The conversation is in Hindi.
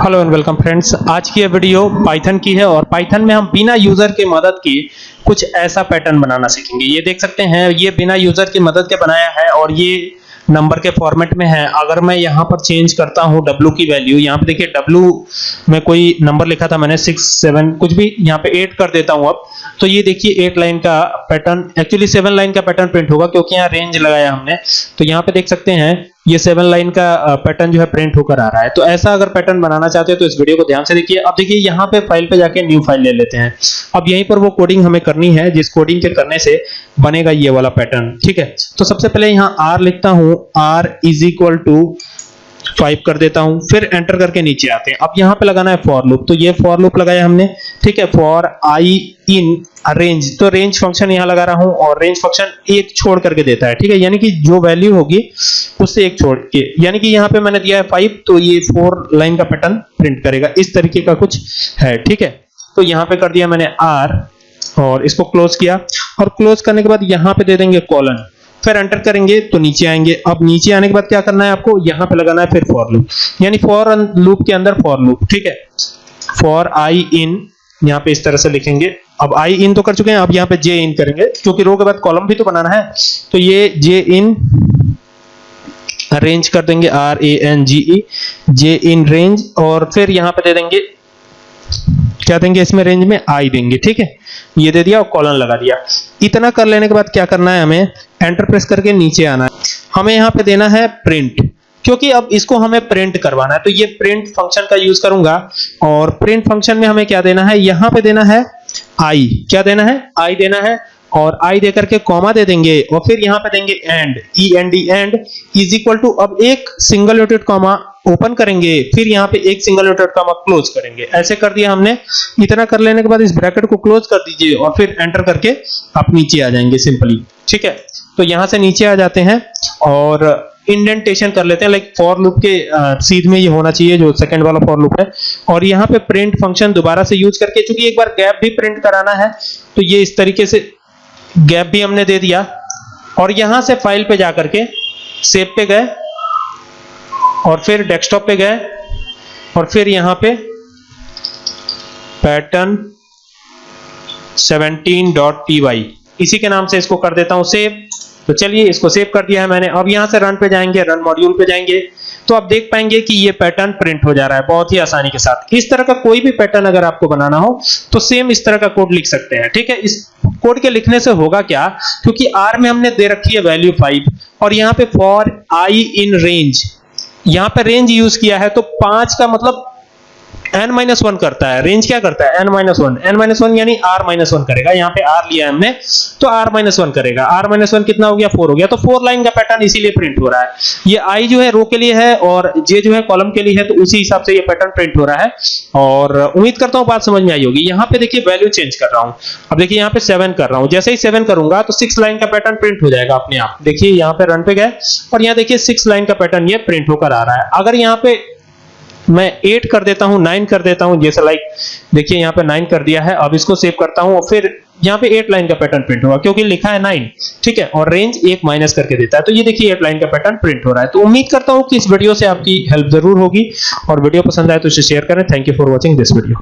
हेलो एंड वेलकम फ्रेंड्स आज की ये वीडियो पाइथन की है और पाइथन में हम बिना यूज़र की मदद के कुछ ऐसा पैटर्न बनाना सीखेंगे। ये देख सकते हैं, ये बिना यूज़र की मदद के बनाया है और ये नंबर के फॉर्मेट में है। अगर मैं यहाँ पर चेंज करता हूँ W की वैल्यू यहाँ पे देखिए W में कोई नंबर लिखा था मैंने सिक्स सेवन कुछ भी यहाँ पे एट कर देता हूँ अब। तो ये देखिए एट लाइन का पैटर्न एक्चुअली सेवन लाइन का पैटर्न प्रिंट होगा क्योंकि यहाँ रेंज लगाया हमने। तो यहाँ पे देख सकते हैं ये सेवन लाइन का पैटर्न जो है प्रिंट होकर आ रहा है। तो ऐसा अगर पैटर्न बनाना चाहते हो तो इस वीडियो को ध्यान से देखिए। अब देखिए, यहाँ पे फ़ाइल पे जाके न्यू फ़ाइल ले लेते हैं। अब यहीं पर वो कोडिंग हमें करनी है, जिस कोडिंग के करने से बनेगा ये वाला पैटर्न ठीक है? तो सबसे पहले यहाँ आर लिखता हूँ। R is equal to five कर देता हूँ, फिर एंटर करके नीचे आते हैं। अब यहाँ पे लगाना है फॉर लूप तो ये फॉर लूप लगाया हमने, ठीक है? फॉर आई इन रेंज तो रेंज फ़ंक्शन यहाँ लगा रहा हूँ और रेंज फ़ंक्शन एक छोड़ करके देता है, ठीक है? यानी कि जो वैल्यू होगी, उससे एक छोड़ के, यानी कि यहाँ पे मैंने दिया है फाइव तो ये फोर लाइन का पैटर्न प्रिंट करेगा। इस तरीके का कुछ है, ठीक है? तो यहाँ पे कर दिया मैंने आर और इसको क्लोज किया। और क्लोज करने के बाद यहाँ पे दे देंगे कॉलन फिर एंटर करेंगे तो नीचे आएँगे। अब नीचे आने के बाद क्या करना है आपको? यहाँ पे लगाना है फिर फॉर लूप यानी फॉर लूप के अंदर फॉर लूप ठीक है? फॉर आई इन यहाँ पे इस तरह से लिखेंगे। अब आई इन तो कर चुके हैं, अब यहाँ पे जे इन करेंगे। क्योंकि रो के बाद कॉलम भी तो बनाना है। तो ये जे इन रेंज कर देंगे R A N G E J in range और फिर यहाँ पे दे देंगे, क्या देंगे इसमें रेंज में? आई देंगे, ठीक है? ये दे दिया और कॉलन लगा दिया। इतना कर लेने के बाद क्या करना है हमें? एंटर प्रेस करके नीचे आना है। हमें यहाँ पे देना है प्रिंट क्योंकि अब इसको हमें प्रिंट करवाना है। तो ये प्रिंट फ़ंक्शन का यूज़ करूँगा और प्रिंट फ़ंक्शन में हमें क्या देना है? यहाँ पे देना है आई क्या देना है? आई देना है और आई देकर के कॉमा दे देंगे और फिर यहाँ पे देंगे end E N D end is equal to अब एक सिंगल नोटेड कॉमा ओपन करेंगे। फिर यहाँ पे एक सिंगल नोटेड कॉमा क्लोज करेंगे। ऐसे कर दिया हमने। इतना कर लेने के बाद इस ब्रैकेट को क्लोज कर दीजिए और फिर एंटर करके आप नीचे आ जाएँगे सिंपली ठीक है? तो यहाँ से नीचे आ जाते हैं और इंडेंटेशन कर लेते हैं लाइक फॉर लूप के सीध में ये होना चाहिए, जो सेकंड वाला फॉर लूप है। और यहाँ पे प्रिंट फ़ंक्शन दोबारा से यूज़ करके, चूँकि एक बार गैप भी प्रिंट कराना है तो ये इस तरीके से गैप भी हमने दे दिया। और यहाँ से फ़ाइल पे जाकर के सेव पे गए, और फिर डेस्कटॉप पे गए, और फिर यहाँ पे पैटर्न 17.py इसी के नाम से इसको कर देता हूँ सेव तो चलिए, इसको सेव कर दिया है मैंने। अब यहाँ से रन पे जाएँगे रन मॉड्यूल पे जाएँगे। तो आप देख पाएँगे कि ये पैटर्न प्रिंट हो जा रहा है, बहुत ही आसानी के साथ। इस तरह का कोई भी पैटर्न अगर आपको बनाना हो तो सेम इस तरह का कोड लिख सकते हैं, ठीक है? इस कोड के लिखने से होगा क्या? क्योंकि आर में हमने दे रखी है वैल्यू 5 और यहाँ पे फॉर आई इन रेंज यहाँ पे रेंज यूज़ किया है तो पाँच का मतलब n माइनस वन करता है। रेंज क्या करता है? n minus one N minus one यानी r माइनस वन करेगा। यहाँ पे r लिया हमने तो r माइनस वन करेगा। r माइनस वन कितना हो गया? फोर हो गया। तो फोर लाइन का पैटर्न इसीलिए प्रिंट हो रहा है। ये i जो है रो के लिए है और j जो है कॉलम के लिए है तो उसी हिसाब से ये पैटर्न प्रिंट हो रहा है। और उम्मीद करता हूँ बात समझ में आई होगी। यहाँ पे देखिए वैल्यू चेंज कर रहा हूँ। अब देखिए यहाँ पे सेवन कर रहा हूँ। जैसे ही सेवन करूँगा तो सिक्स लाइन का पैटर्न प्रिंट हो जाएगा अपने आप। देखिए यहाँ पे रन पे गए और यहाँ देखिए सिक्स लाइन का पैटर्न ये प्रिंट होकर आ रहा है। अगर यहाँ पे मैं एट कर देता हूँ नाइन कर देता हूँ, जैसे लाइक देखिए यहाँ पे नाइन कर दिया है, अब इसको सेव करता हूँ, और फिर यहाँ पे एट लाइन का पैटर्न प्रिंट होगा, क्योंकि लिखा है नाइन ठीक है, और रेंज एक माइनस करके देता है तो ये देखिए एट लाइन का पैटर्न प्रिंट हो रहा है। तो उम्मीद करता हूँ कि इस वीडियो से आपकी हेल्प ज़रूर होगी, और वीडियो पसंद आए तो इसे शेयर करें। Thank you for watching this video